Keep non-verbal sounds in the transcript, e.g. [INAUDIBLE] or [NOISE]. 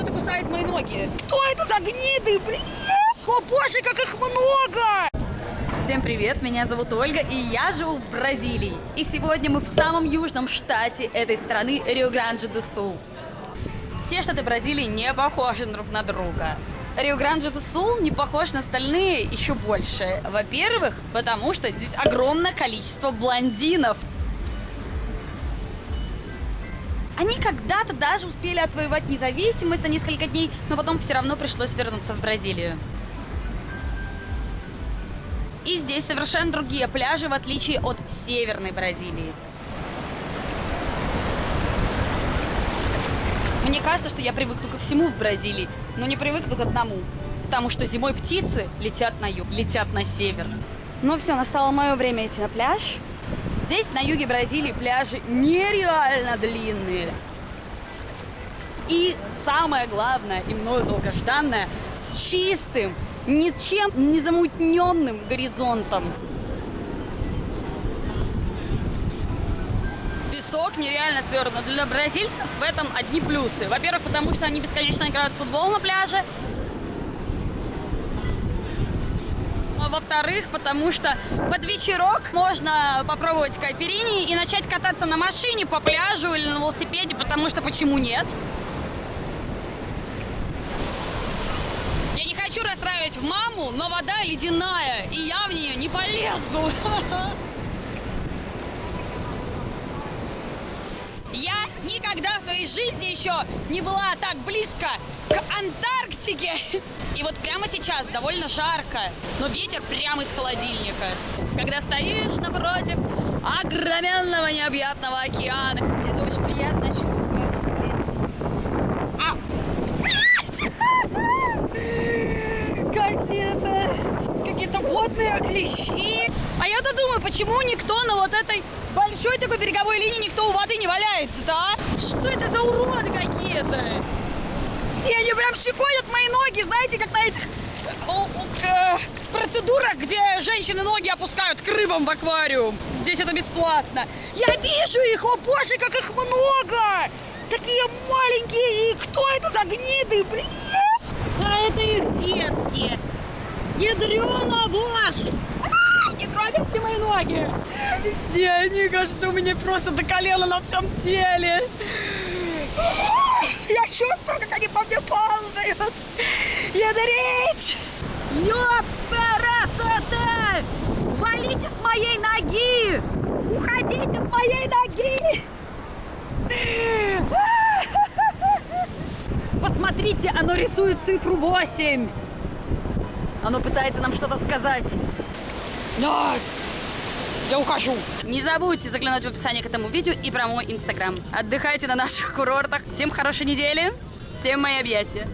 что-то кусает мои ноги. Кто это за гниды, блин? О боже, как их много! Всем привет, меня зовут Ольга, и я живу в Бразилии. И сегодня мы в самом южном штате этой страны, Рио-Гранди-до-Сул. Все штаты Бразилии не похожи друг на друга. Рио-Гранди-до-Сул не похож на остальные еще больше. Во-первых, потому что здесь огромное количество блондинов. Они когда-то даже успели отвоевать независимость на несколько дней, но потом все равно пришлось вернуться в Бразилию. И здесь совершенно другие пляжи, в отличие от северной Бразилии. Мне кажется, что я привыкну ко всему в Бразилии, но не привыкну к одному. Потому что зимой птицы летят на юг, летят на север. Ну все, настало мое время идти на пляж. Здесь, на юге Бразилии, пляжи нереально длинные. И самое главное, и мною долгожданное, с чистым, ничем не замутненным горизонтом. Песок нереально твердый, для бразильцев в этом одни плюсы. Во-первых, потому что они бесконечно играют в футбол на пляже. Во-вторых, потому что под вечерок можно попробовать кайперини и начать кататься на машине по пляжу или на велосипеде, потому что почему нет? Я не хочу расстраивать маму, но вода ледяная, и я в нее не полезу. [LAUGHS] Я никогда в своей жизни еще не была так близко к Антарктике. [LAUGHS] И вот прямо сейчас довольно жарко, но ветер прямо из холодильника. Когда стоишь напротив огроменного необъятного океана, это очень приятное чувство. А! [LAUGHS] Какие-то какие-то водные клещи. А я-то думаю, почему никто на вот этой большой такой береговой линии никто у воды не валяется-то, а? Что это за уроды какие-то? И они прям щекотят мои ноги, знаете, как на этих э, процедурах, где женщины ноги опускают к рыбам в аквариум. Здесь это бесплатно. Я вижу их, о боже, как их много! Такие маленькие, и кто это за гниды, блин? А это их детки. Ядрена ваш! Не трогайте мои ноги! Везде они, кажется, у меня просто до колена на всем теле. Я чувствую, как они по мне ползают. Ядрить! Ёпересоте! Валите с моей ноги! Уходите с моей ноги! Посмотрите, оно рисует цифру 8. Оно пытается нам что-то сказать. Нет! Я ухожу. Не забудьте заглянуть в описание к этому видео и про мой инстаграм. Отдыхайте на наших курортах. Всем хорошей недели. Всем мои объятия.